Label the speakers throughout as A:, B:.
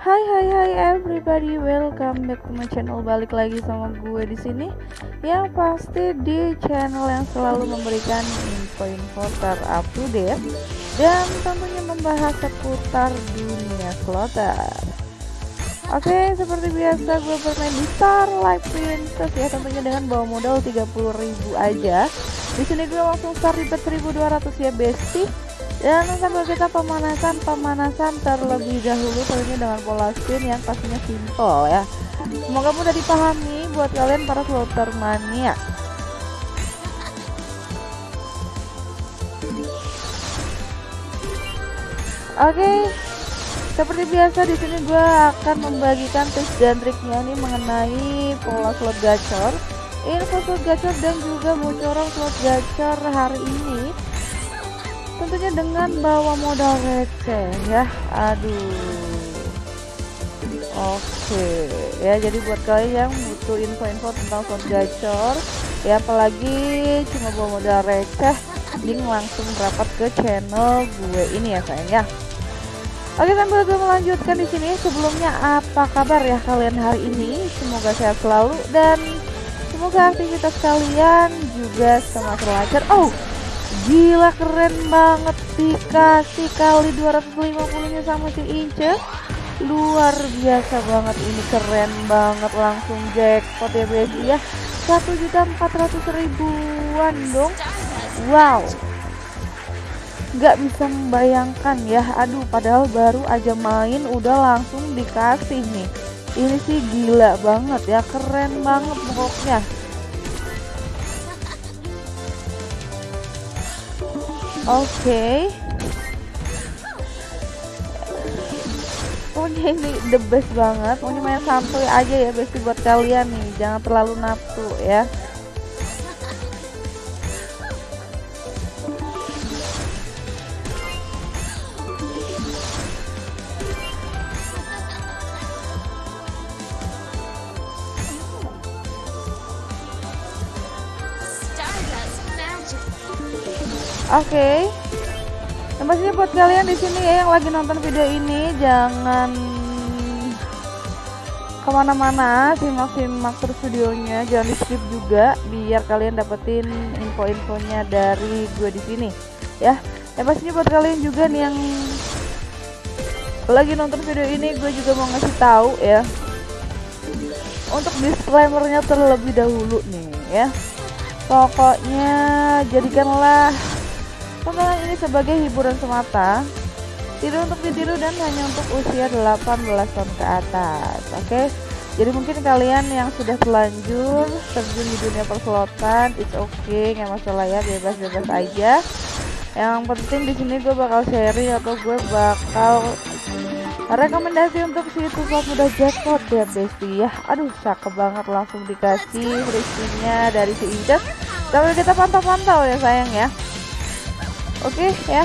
A: Hai hai hai everybody, welcome back to my channel. Balik lagi sama gue di sini. Yang pasti di channel yang selalu memberikan info-info terupdate dan tentunya membahas seputar dunia slotter. Oke, seperti biasa gue bermain di Star Life Princess ya tentunya dengan bawa modal 30.000 aja. Di sini gue langsung start di 1200 ya bestie dan sambil kita pemanasan pemanasan terlebih dahulu tentunya dengan pola spin yang pastinya simple ya. Semoga mudah dipahami buat kalian para floater mania. Oke seperti biasa di sini gue akan membagikan tips dan triknya ini mengenai pola slot gacor. Info slot gacor dan juga bocoran slot gacor hari ini tentunya dengan bawa modal receh ya. Aduh. Oke. Ya jadi buat kalian yang butuh info-info tentang slot gacor ya apalagi cuma bawa modal receh link langsung rapat ke channel gue ini ya sayang ya. Oke sambil gue melanjutkan di sini. Sebelumnya apa kabar ya kalian hari ini? Semoga sehat selalu dan semoga aktivitas kalian juga semakin lancar. Oh Gila keren banget. Dikasih kali 250 nya sama si Ince. Luar biasa banget. Ini keren banget. Langsung jackpot ya guys ya. 1.400 ribuan dong. Wow. Gak bisa membayangkan ya. Aduh padahal baru aja main udah langsung dikasih nih. Ini sih gila banget ya. Keren banget pokoknya Okay. Pokoknya ini the best banget. Pokoknya main santuy aja ya besti buat kalian nih. Jangan terlalu nafsu ya. Oke. Okay. Yang pastinya buat kalian di sini ya yang lagi nonton video ini jangan ke mana-mana simak-simak terus videonya jangan di skip juga biar kalian dapetin info-infonya dari gue di sini ya yang pastinya buat kalian juga nih yang lagi nonton video ini gue juga mau ngasih tahu ya untuk disclaimernya terlebih dahulu nih ya pokoknya jadikanlah Tontonan ini sebagai hiburan semata, tidak untuk ditiru dan hanya untuk usia 18 tahun ke atas. Oke. Okay? Jadi mungkin kalian yang sudah terlanjur terjun di dunia perslotan, it's okay, nggak masalah ya, bebas-bebas aja. Yang penting di sini gue bakal sharing atau gue bakal rekomendasi untuk situs slot mudah jackpot ya bestie ya. Aduh cakep banget langsung dikasih free dari si Inces. Tapi kita pantau-pantau ya sayang ya. Oke ya.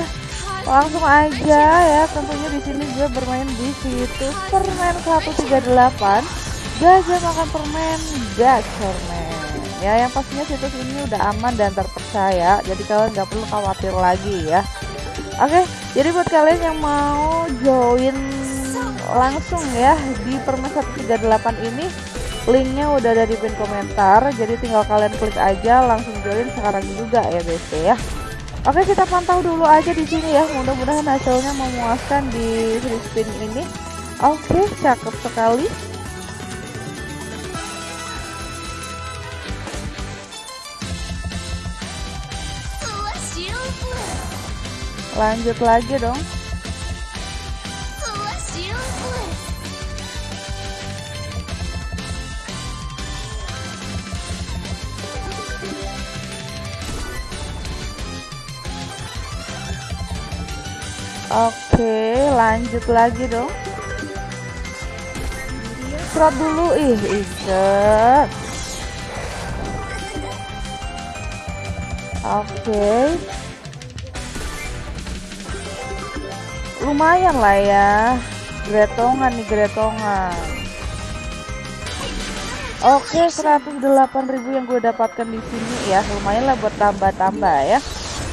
A: Langsung aja ya. Tentunya di sini gue bermain di situs permen 138 gajah makan permen permen. Ya yang pastinya situs ini udah aman dan terpercaya. Jadi kalian nggak perlu khawatir lagi ya. Oke jadi buat kalian yang mau join langsung ya di permen 138 ini linknya udah ada di pin komentar. Jadi tinggal kalian klik aja langsung join sekarang juga ya guys ya Oke kita pantau dulu aja di sini ya. Mudah-mudahan hasilnya memuaskan di free spin ini. Oke cakep sekali. Lanjut lagi dong Oke, lanjut lagi dong. Serot dulu, ih, iset. Oke. Lumayan lah ya. Gretongan nih, gretongan. Oke, 108.000 yang gue dapatkan di sini ya. Lumayan lah buat tambah-tambah ya.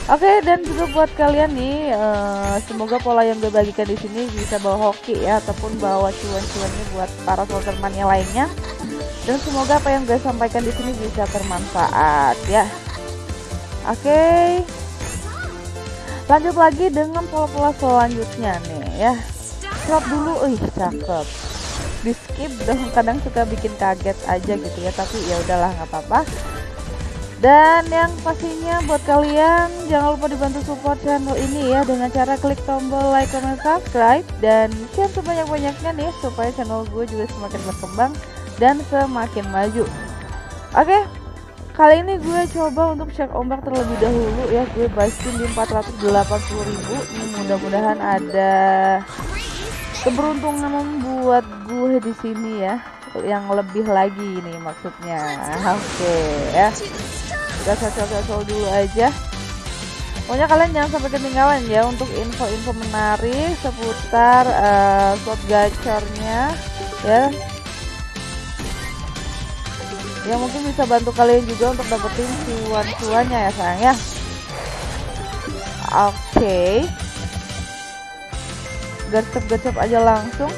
A: Oke dan juga buat kalian nih uh, semoga pola yang gue bagikan di sini bisa bawa hoki ya ataupun bawa cuan-cuannya buat para soltermannya lainnya dan semoga apa yang gue sampaikan di sini bisa bermanfaat ya. Oke. Lanjut lagi dengan pola-pola selanjutnya nih ya. Drop dulu, ih cakep. Di skip dong kadang suka bikin kaget aja gitu ya tapi ya udahlah nggak apa-apa dan yang pastinya buat kalian jangan lupa dibantu support channel ini ya dengan cara klik tombol like, comment, subscribe dan share sebanyak-banyaknya nih supaya channel gue juga semakin berkembang dan semakin maju. Oke, kali ini gue coba untuk cek ombak terlebih dahulu ya gue basikin di 480.000 ini mudah-mudahan ada keberuntungan membuat gue di sini ya yang lebih lagi nih maksudnya. Oke okay, ya kita cocok-cocok dulu aja. Pokoknya kalian jangan sampai ketinggalan ya untuk info-info menarik seputar uh, slot gacornya ya. Yang mungkin bisa bantu kalian juga untuk dapetin cuan-cuannya ya sayang ya. Oke. Okay. gercep-gercep aja langsung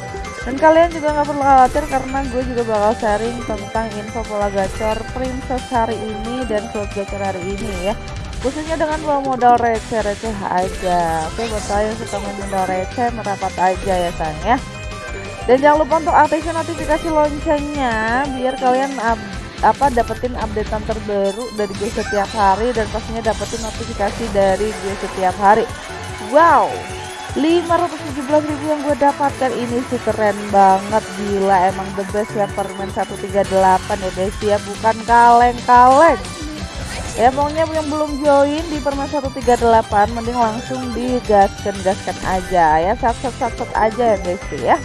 A: dan kalian juga nggak perlu khawatir karena gue juga bakal sharing tentang info pola gacor princess hari ini dan slot gacor hari ini ya. Khususnya dengan modal receh-receh aja. Oke buat kalian yang suka main modal receh merapat aja ya sayang ya. Dan jangan lupa untuk aktifkan notifikasi loncengnya biar kalian up, apa dapetin updatean terbaru dari gue setiap hari dan pastinya dapetin notifikasi dari gue setiap hari. Wow 517 ribu yang gue dapatkan. Ini sih keren banget gila. Emang the best ya permen 138 ya guys ya. Bukan kaleng-kaleng. Ya pokoknya yang belum join di permen 138 mending langsung digaskan-gaskan aja ya. Sat-sat aja ya guys ya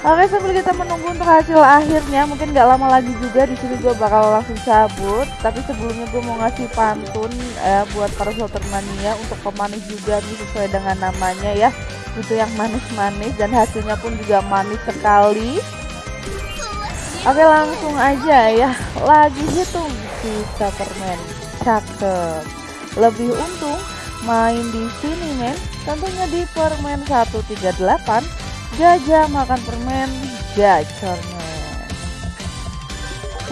A: Oke sambil kita menunggu untuk hasil akhirnya mungkin gak lama lagi juga di sini gue bakal langsung cabut. Tapi sebelumnya gue mau ngasih pantun eh, buat para slotter mania untuk pemanis juga nih sesuai dengan namanya ya. Itu yang manis-manis dan hasilnya pun juga manis sekali. Oke langsung aja ya. Lagi hitung sisa permen cakep. Lebih untung main di sini men. Tentunya di permen 138 Gajah makan permen gacor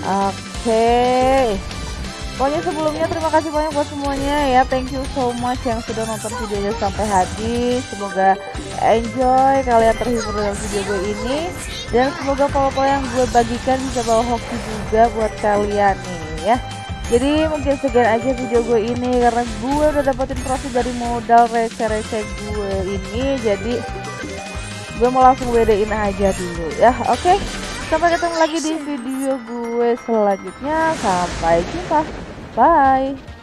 A: Oke. Pokoknya sebelumnya terima kasih banyak buat semuanya ya. Thank you so much yang sudah nonton videonya sampai habis. Semoga enjoy kalian terhibur dengan video gue ini. Dan semoga pola-pola yang gue bagikan bisa bawa hoki juga buat kalian nih ya. Jadi mungkin sekian aja video gue ini karena gue udah dapetin profit dari modal receh-receh gue ini. Jadi gue mau langsung WD-in aja dulu ya oke? Okay? sampai ketemu lagi di video gue selanjutnya. Sampai jumpa. Bye